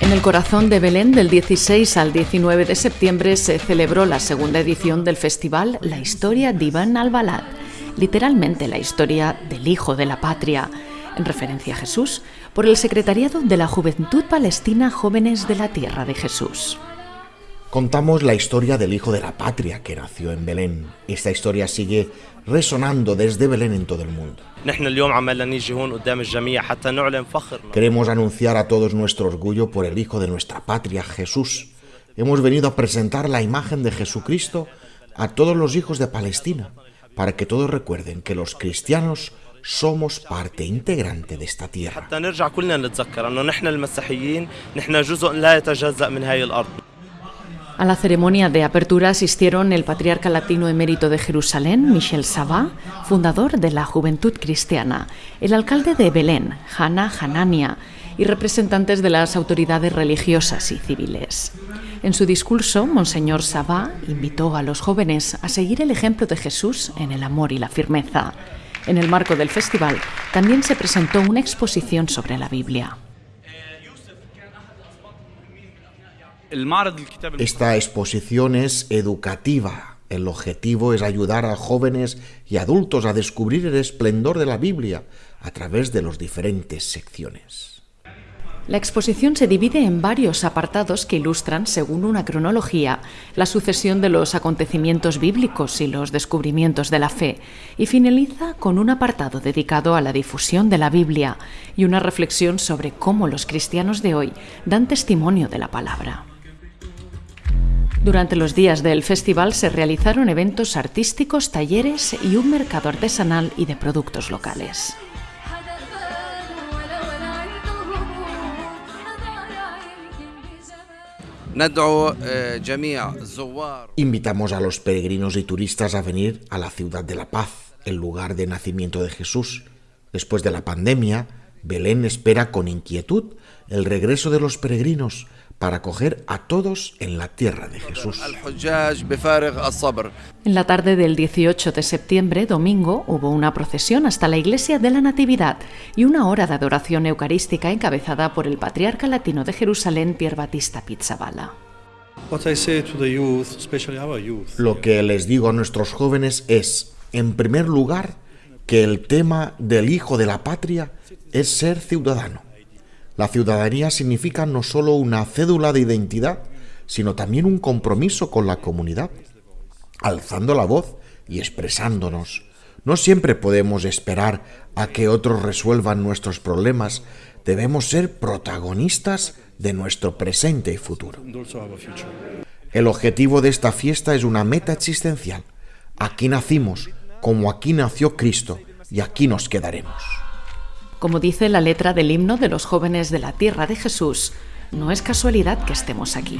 En el corazón de Belén, del 16 al 19 de septiembre, se celebró la segunda edición del festival La historia d'Ivan al-Balad, literalmente la historia del Hijo de la Patria, en referencia a Jesús, por el Secretariado de la Juventud Palestina Jóvenes de la Tierra de Jesús. Contamos la historia del Hijo de la Patria que nació en Belén. Esta historia sigue resonando desde Belén en todo el mundo. Queremos anunciar a todos nuestro orgullo por el Hijo de nuestra patria, Jesús. Hemos venido a presentar la imagen de Jesucristo a todos los hijos de Palestina, para que todos recuerden que los cristianos somos parte integrante de esta tierra. A la ceremonia de apertura asistieron el patriarca latino emérito de Jerusalén, Michel Sabá, fundador de la Juventud Cristiana, el alcalde de Belén, Hanna Hanania, y representantes de las autoridades religiosas y civiles. En su discurso, Monseñor Sabá invitó a los jóvenes a seguir el ejemplo de Jesús en el amor y la firmeza. En el marco del festival también se presentó una exposición sobre la Biblia. Esta exposición es educativa. El objetivo es ayudar a jóvenes y adultos a descubrir el esplendor de la Biblia a través de las diferentes secciones. La exposición se divide en varios apartados que ilustran, según una cronología, la sucesión de los acontecimientos bíblicos y los descubrimientos de la fe, y finaliza con un apartado dedicado a la difusión de la Biblia y una reflexión sobre cómo los cristianos de hoy dan testimonio de la palabra. Durante los días del festival se realizaron eventos artísticos, talleres y un mercado artesanal y de productos locales. Invitamos a los peregrinos y turistas a venir a la ciudad de la paz, el lugar de nacimiento de Jesús. Después de la pandemia, Belén espera con inquietud el regreso de los peregrinos para acoger a todos en la tierra de Jesús. En la tarde del 18 de septiembre, domingo, hubo una procesión hasta la iglesia de la Natividad y una hora de adoración eucarística encabezada por el patriarca latino de Jerusalén, Pier Batista Pizzabala. Lo que les digo a nuestros jóvenes es, en primer lugar, que el tema del hijo de la patria es ser ciudadano. La ciudadanía significa no solo una cédula de identidad, sino también un compromiso con la comunidad, alzando la voz y expresándonos. No siempre podemos esperar a que otros resuelvan nuestros problemas, debemos ser protagonistas de nuestro presente y futuro. El objetivo de esta fiesta es una meta existencial. Aquí nacimos, como aquí nació Cristo, y aquí nos quedaremos. Como dice la letra del himno de los jóvenes de la tierra de Jesús, no es casualidad que estemos aquí.